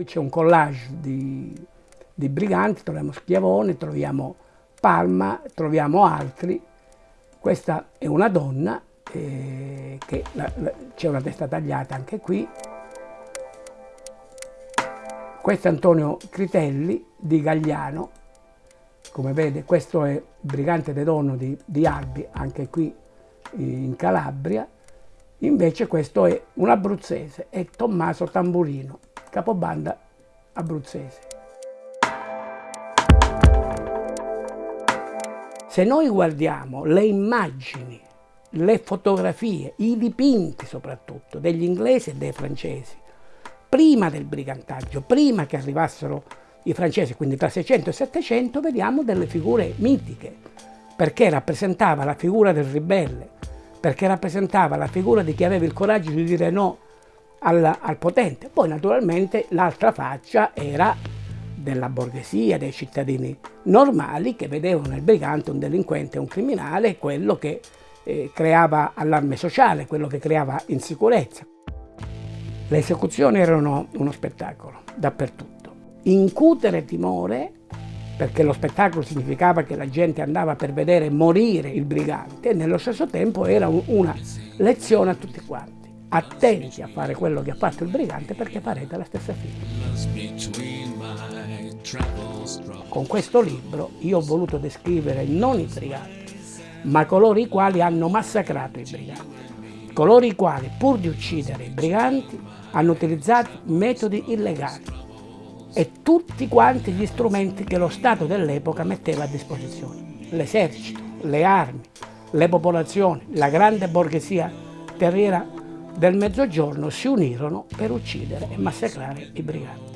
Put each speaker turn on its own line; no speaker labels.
Qui c'è un collage di, di briganti, troviamo Schiavone, troviamo Palma, altri. Questa è una donna, eh, c'è una testa tagliata anche qui. Questo è Antonio Critelli di Gagliano, come vede questo è Brigante de Donno di, di Albi, anche qui in Calabria. Invece questo è un abruzzese, è Tommaso Tamburino, capobanda abruzzese. Se noi guardiamo le immagini, le fotografie, i dipinti soprattutto degli inglesi e dei francesi, prima del brigantaggio, prima che arrivassero i francesi, quindi tra 600 e 700, vediamo delle figure mitiche, perché rappresentava la figura del ribelle, perché rappresentava la figura di chi aveva il coraggio di dire no al, al potente. Poi naturalmente l'altra faccia era della borghesia, dei cittadini normali che vedevano nel brigante un delinquente, un criminale, quello che eh, creava allarme sociale, quello che creava insicurezza. Le esecuzioni erano uno spettacolo dappertutto. Incutere timore, perché lo spettacolo significava che la gente andava per vedere morire il brigante, e nello stesso tempo era una lezione a tutti quanti. Attenti a fare quello che ha fatto il brigante perché farete la stessa fine. Con questo libro io ho voluto descrivere non i briganti, ma coloro i quali hanno massacrato i briganti, coloro i quali pur di uccidere i briganti hanno utilizzato metodi illegali e tutti quanti gli strumenti che lo Stato dell'epoca metteva a disposizione. L'esercito, le armi, le popolazioni, la grande borghesia terriera del Mezzogiorno si unirono per uccidere e massacrare i briganti.